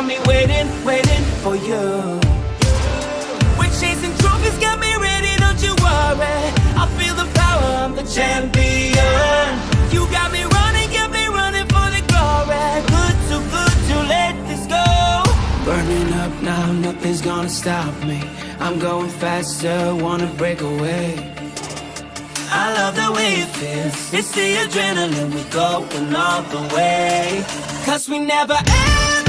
got me waiting, waiting for you. We're chasing trophies, got me ready, don't you worry. I feel the power, I'm the champion. You got me running, got me running for the glory. Good, too good to let this go. Burning up now, nothing's gonna stop me. I'm going faster, wanna break away. I love the way it feels. It's the adrenaline, we're going all the way. Cause we never end.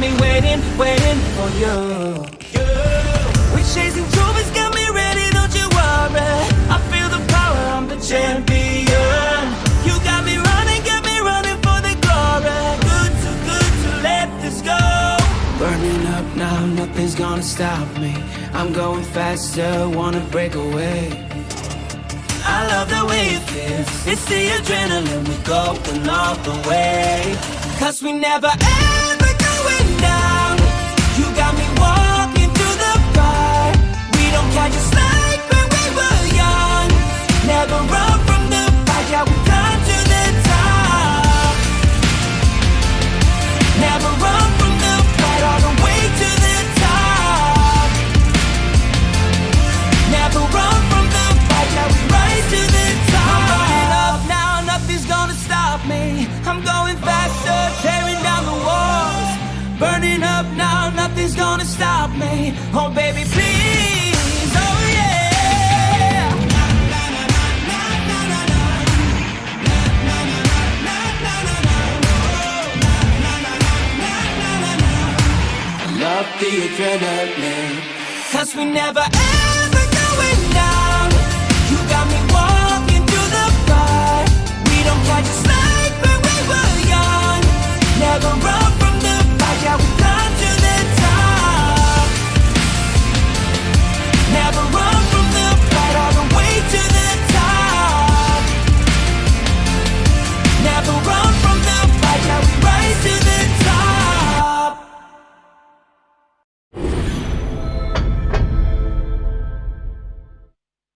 me waiting, waiting for you. you. We're chasing trophies, got me ready, don't you worry. I feel the power, I'm the champion. You got me running, got me running for the glory. Good, too good to let this go. Burning up now, nothing's gonna stop me. I'm going faster, wanna break away. I love the way it feels. It's the adrenaline, we go going all the way. Cause we never end. nothing's gonna stop me. Oh baby please, oh yeah. Love the adrenaline. Cause we never ever